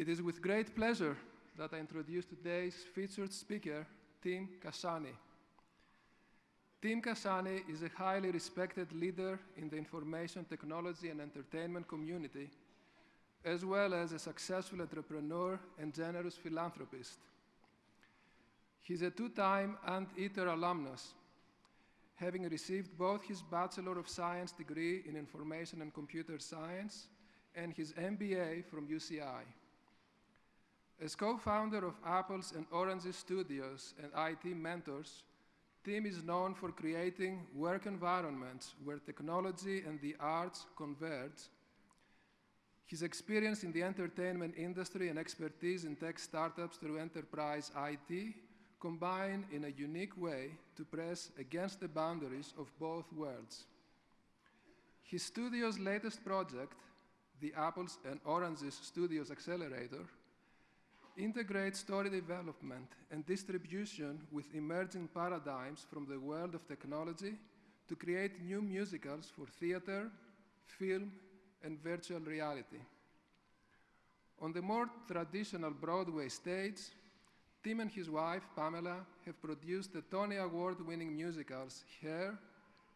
It is with great pleasure that I introduce today's featured speaker, Tim Kashani. Tim Kashani is a highly respected leader in the information technology and entertainment community, as well as a successful entrepreneur and generous philanthropist. He's a two-time Anteater alumnus, having received both his Bachelor of Science degree in Information and Computer Science and his MBA from UCI. As co-founder of Apples and Oranges studios and IT mentors, Tim is known for creating work environments where technology and the arts converge. His experience in the entertainment industry and expertise in tech startups through enterprise IT combine in a unique way to press against the boundaries of both worlds. His studio's latest project, the Apples and Oranges Studios Accelerator, integrates story development and distribution with emerging paradigms from the world of technology to create new musicals for theater, film, and virtual reality. On the more traditional Broadway stage, Tim and his wife, Pamela, have produced the Tony Award-winning musicals Hair,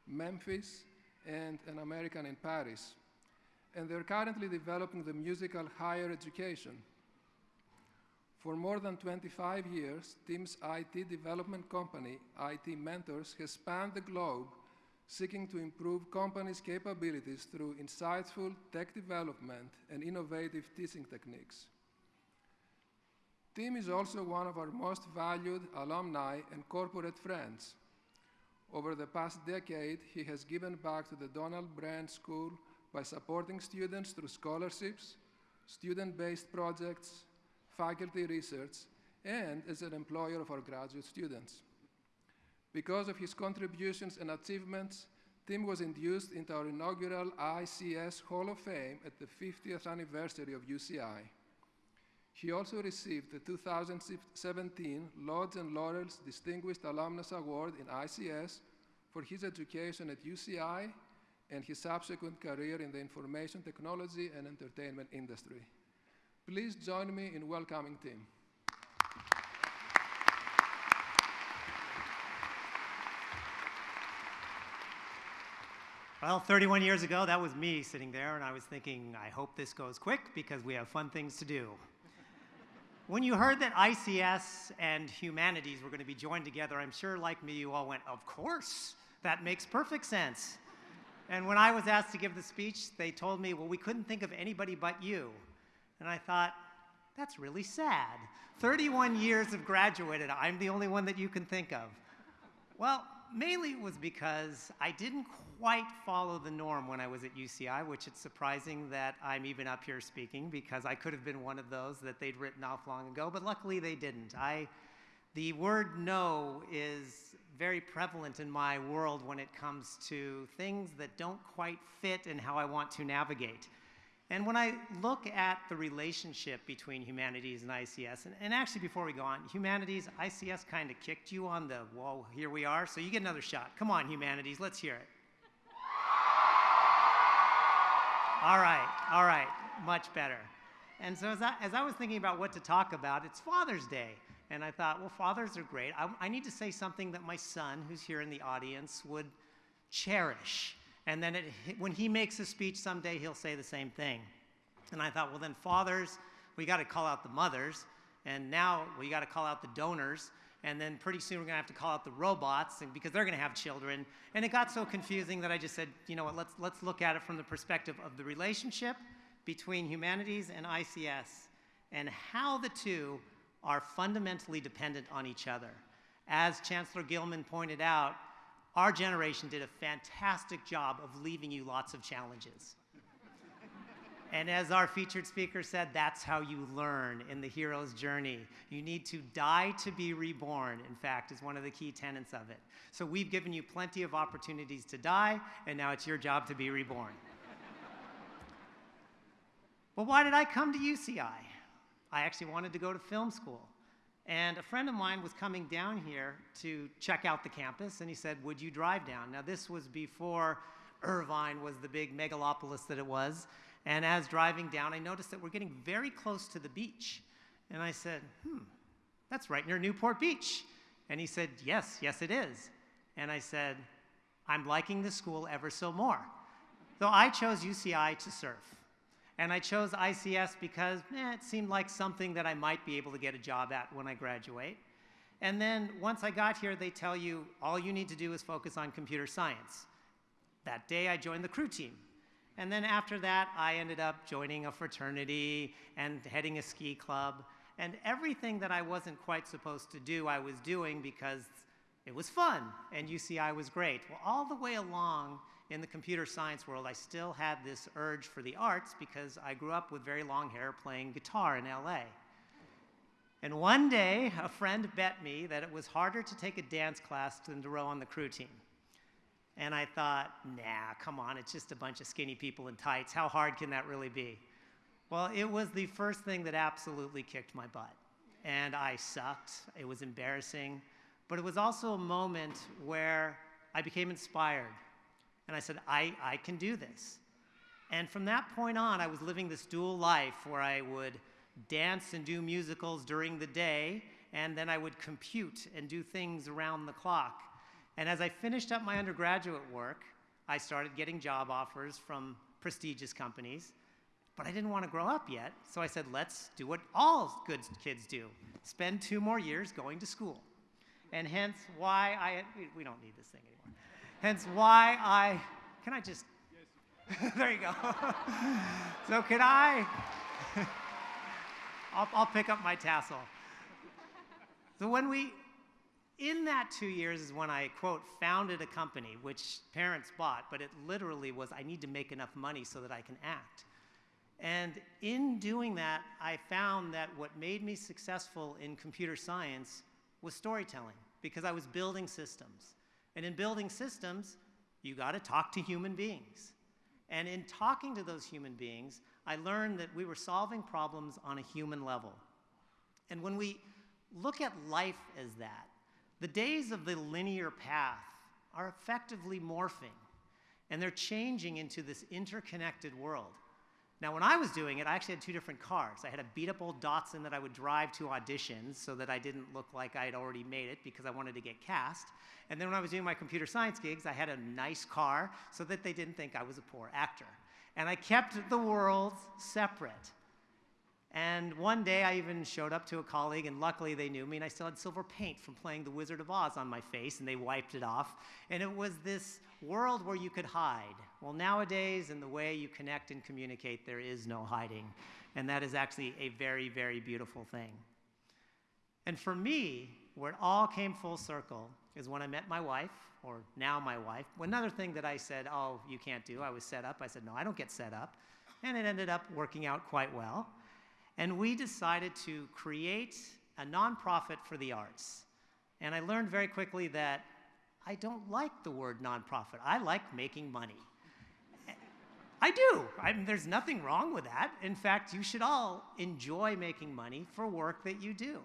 Memphis, and An American in Paris. And they're currently developing the musical Higher Education. For more than 25 years, Tim's IT development company, IT Mentors, has spanned the globe seeking to improve companies' capabilities through insightful tech development and innovative teaching techniques. Tim is also one of our most valued alumni and corporate friends. Over the past decade, he has given back to the Donald Bren School by supporting students through scholarships, student-based projects, faculty research, and as an employer of our graduate students. Because of his contributions and achievements, Tim was induced into our inaugural ICS Hall of Fame at the 50th anniversary of UCI. He also received the 2017 Lauds and Laurels Distinguished Alumnus Award in ICS for his education at UCI and his subsequent career in the information technology and entertainment industry. Please join me in welcoming Tim. Well, 31 years ago, that was me sitting there, and I was thinking, I hope this goes quick because we have fun things to do. when you heard that ICS and humanities were going to be joined together, I'm sure, like me, you all went, Of course, that makes perfect sense. and when I was asked to give the speech, they told me, Well, we couldn't think of anybody but you. And I thought, That's really sad. 31 years have graduated, I'm the only one that you can think of. Well, mainly it was because I didn't quite follow the norm when I was at UCI, which it's surprising that I'm even up here speaking because I could have been one of those that they'd written off long ago, but luckily they didn't. I, the word no is very prevalent in my world when it comes to things that don't quite fit in how I want to navigate. And when I look at the relationship between humanities and ICS, and, and actually before we go on, humanities, ICS kind of kicked you on the, whoa, here we are, so you get another shot. Come on, humanities, let's hear it. all right, all right, much better. And so as I, as I was thinking about what to talk about, it's Father's Day. And I thought, well, fathers are great. I, I need to say something that my son, who's here in the audience, would cherish and then it, when he makes a speech someday, he'll say the same thing. And I thought, well, then fathers, we got to call out the mothers. And now we got to call out the donors. And then pretty soon we're going to have to call out the robots because they're going to have children. And it got so confusing that I just said, you know what, let's, let's look at it from the perspective of the relationship between humanities and ICS and how the two are fundamentally dependent on each other. As Chancellor Gillman pointed out, our generation did a fantastic job of leaving you lots of challenges. and as our featured speaker said, that's how you learn in the hero's journey. You need to die to be reborn, in fact, is one of the key tenets of it. So we've given you plenty of opportunities to die, and now it's your job to be reborn. well, why did I come to UCI? I actually wanted to go to film school. And a friend of mine was coming down here to check out the campus, and he said, Would you drive down? Now, this was before Irvine was the big megalopolis that it was. And as driving down, I noticed that we're getting very close to the beach. And I said, hmm, that's right near Newport Beach. And he said, yes, yes, it is. And I said, I'm liking the school ever so more. So I chose UCI to surf. And I chose ICS because eh, it seemed like something that I might be able to get a job at when I graduate. And then once I got here, they tell you all you need to do is focus on computer science. That day, I joined the crew team. And then after that, I ended up joining a fraternity and heading a ski club. And everything that I wasn't quite supposed to do, I was doing because it was fun and UCI was great. Well, all the way along in the computer science world, I still had this urge for the arts because I grew up with very long hair playing guitar in LA. And one day, a friend bet me that it was harder to take a dance class than to row on the crew team. And I thought, nah, come on, it's just a bunch of skinny people in tights. How hard can that really be? Well, it was the first thing that absolutely kicked my butt. And I sucked. It was embarrassing. But it was also a moment where I became inspired. And I said, I, I can do this. And from that point on, I was living this dual life where I would dance and do musicals during the day, and then I would compute and do things around the clock. And as I finished up my undergraduate work, I started getting job offers from prestigious companies, but I didn't want to grow up yet. So I said, let's do what all good kids do spend two more years going to school. And hence why I, we don't need this thing anymore. Hence why I, can I just, there you go. so can I, I'll, I'll pick up my tassel. So when we, in that two years is when I, quote, founded a company, which parents bought, but it literally was I need to make enough money so that I can act. And in doing that, I found that what made me successful in computer science was storytelling, because I was building systems. And in building systems, you got to talk to human beings. And in talking to those human beings, I learned that we were solving problems on a human level. And when we look at life as that, the days of the linear path are effectively morphing, and they're changing into this interconnected world. Now, when I was doing it, I actually had two different cars. I had a beat up old Datsun that I would drive to auditions so that I didn't look like I had already made it because I wanted to get cast. And then when I was doing my computer science gigs, I had a nice car so that they didn't think I was a poor actor. And I kept the worlds separate. And one day I even showed up to a colleague, and luckily they knew me, and I still had silver paint from playing The Wizard of Oz on my face, and they wiped it off. And it was this world where you could hide. Well, nowadays, in the way you connect and communicate, there is no hiding. And that is actually a very, very beautiful thing. And for me, where it all came full circle is when I met my wife, or now my wife. Another thing that I said, oh, you can't do, I was set up. I said, no, I don't get set up. And it ended up working out quite well. And we decided to create a nonprofit for the arts. And I learned very quickly that I don't like the word nonprofit. I like making money. I do. I mean, there's nothing wrong with that. In fact, you should all enjoy making money for work that you do.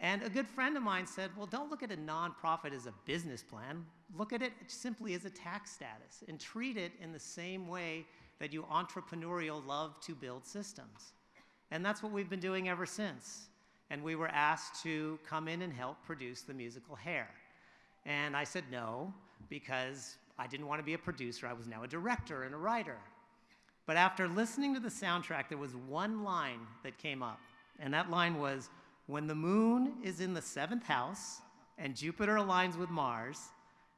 And a good friend of mine said, Well, don't look at a nonprofit as a business plan. Look at it simply as a tax status and treat it in the same way that you entrepreneurial love to build systems. And that's what we've been doing ever since. And we were asked to come in and help produce the musical Hair. And I said no, because I didn't want to be a producer. I was now a director and a writer. But after listening to the soundtrack, there was one line that came up. And that line was When the moon is in the seventh house and Jupiter aligns with Mars,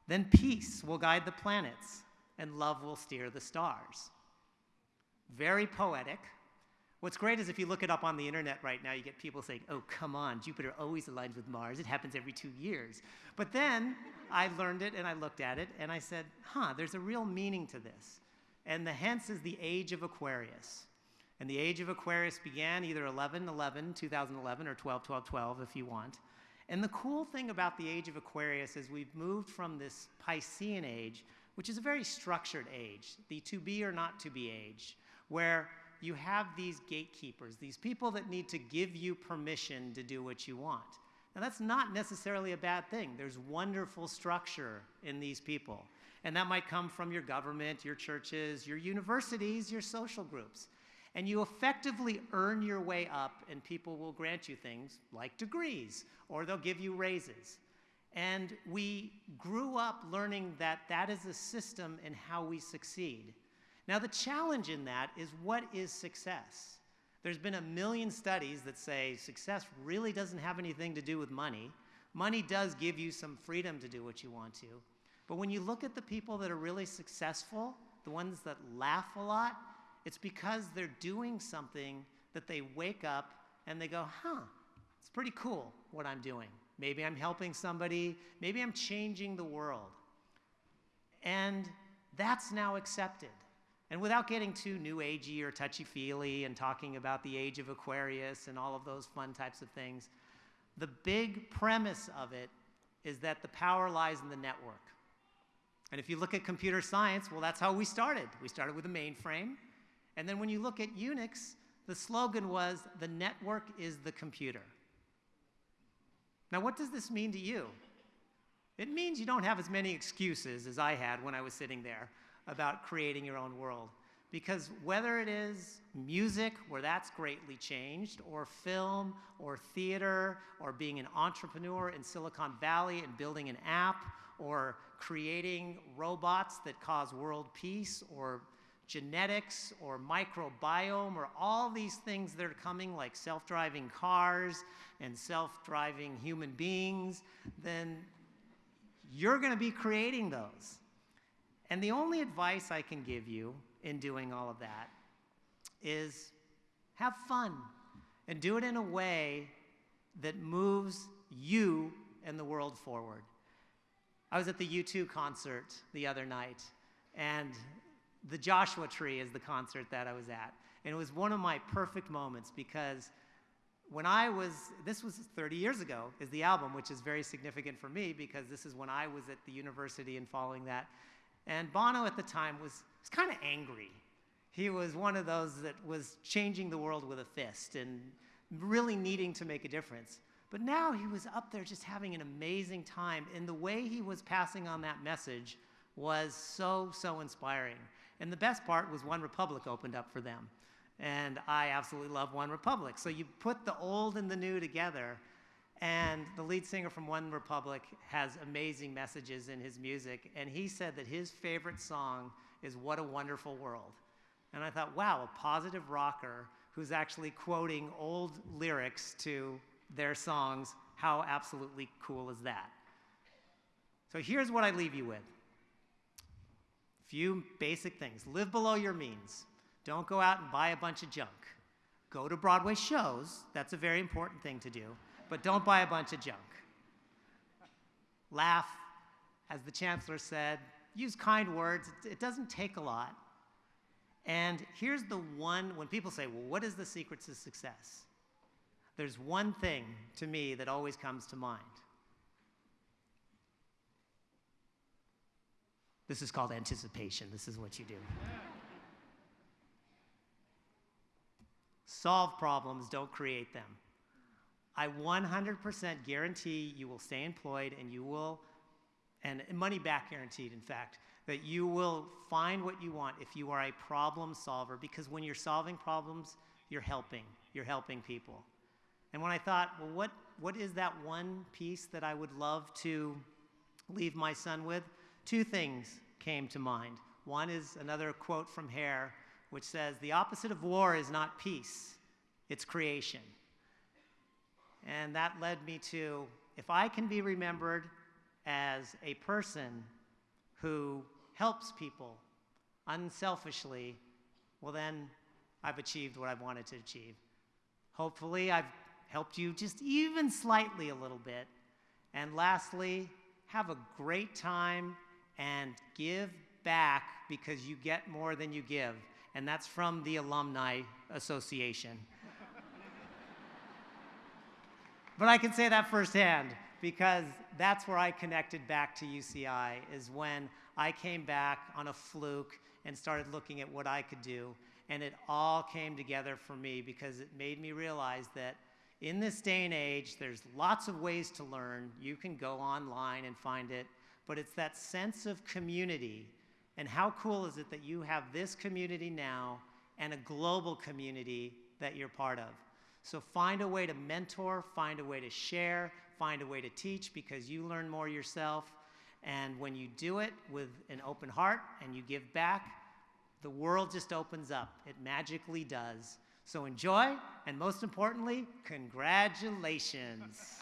then peace will guide the planets and love will steer the stars. Very poetic What's great is if you look it up on the internet right now, you get people saying, oh, come on, Jupiter always aligns with Mars. It happens every two years. But then I learned it and I looked at it and I said, huh, there's a real meaning to this. And the hence is the age of Aquarius. And the age of Aquarius began either 11 11, 2011, or 12 12 12, if you want. And the cool thing about the age of Aquarius is we've moved from this Piscean age, which is a very structured age, the to be or not to be age, where you have these gatekeepers, these people that need to give you permission to do what you want. Now, that's not necessarily a bad thing. There's wonderful structure in these people. And that might come from your government, your churches, your universities, your social groups. And you effectively earn your way up, and people will grant you things like degrees, or they'll give you raises. And we grew up learning that that is a system in how we succeed. Now, the challenge in that is what is success? There's been a million studies that say success really doesn't have anything to do with money. Money does give you some freedom to do what you want to. But when you look at the people that are really successful, the ones that laugh a lot, it's because they're doing something that they wake up and they go, huh, it's pretty cool what I'm doing. Maybe I'm helping somebody, maybe I'm changing the world. And that's now accepted. And without getting too new agey or touchy feely and talking about the age of Aquarius and all of those fun types of things, the big premise of it is that the power lies in the network. And if you look at computer science, well, that's how we started. We started with a mainframe. And then when you look at Unix, the slogan was the network is the computer. Now, what does this mean to you? It means you don't have as many excuses as I had when I was sitting there about creating your own world. Because whether it is music, where that's greatly changed, or film, or theater, or being an entrepreneur in Silicon Valley and building an app, or creating robots that cause world peace, or genetics, or microbiome, or all these things that are coming, like self driving cars and self driving human beings, then you're going to be creating those. And the only advice I can give you in doing all of that is have fun and do it in a way that moves you and the world forward. I was at the U2 concert the other night, and the Joshua Tree is the concert that I was at. And it was one of my perfect moments because when I was, this was 30 years ago, is the album, which is very significant for me because this is when I was at the university and following that. And Bono at the time was, was kind of angry. He was one of those that was changing the world with a fist and really needing to make a difference. But now he was up there just having an amazing time. And the way he was passing on that message was so, so inspiring. And the best part was One Republic opened up for them. And I absolutely love One Republic. So you put the old and the new together, and the lead singer from One Republic has amazing messages in his music. And he said that his favorite song is What a Wonderful World. And I thought, wow, a positive rocker who's actually quoting old lyrics to their songs. How absolutely cool is that? So here's what I leave you with few basic things live below your means, don't go out and buy a bunch of junk. Go to Broadway shows, that's a very important thing to do but don't buy a bunch of junk. Laugh, as the chancellor said, use kind words. It, doesn't take a lot. And here's the one when people say, well, what is the secret to success? There's one thing to me that always comes to mind. This is called anticipation. This is what you do. Solve problems, don't create them. I 100% guarantee you will stay employed and you will, and money back guaranteed, in fact, that you will find what you want if you are a problem solver because when you're solving problems, you're helping. You're helping people. And when I thought, well, what, what is that one piece that I would love to leave my son with? Two things came to mind. One is another quote from Hair, which says, The opposite of war is not peace, it's creation. And that led me to if I can be remembered as a person who helps people unselfishly, well, then I've achieved what I've wanted to achieve. Hopefully, I've helped you just even slightly a little bit. And lastly, have a great time and give back because you get more than you give. And that's from the Alumni Association. But I can say that firsthand because that's where I connected back to UCI, is when I came back on a fluke and started looking at what I could do. And it all came together for me because it made me realize that in this day and age, there's lots of ways to learn. You can go online and find it. but it's that sense of community. And how cool is it that you have this community now and a global community that you're part of? So find a way to mentor, find a way to share, find a way to teach because you learn more yourself. And when you do it with an open heart and you give back, the world just opens up. It magically does. So enjoy, and most importantly, congratulations.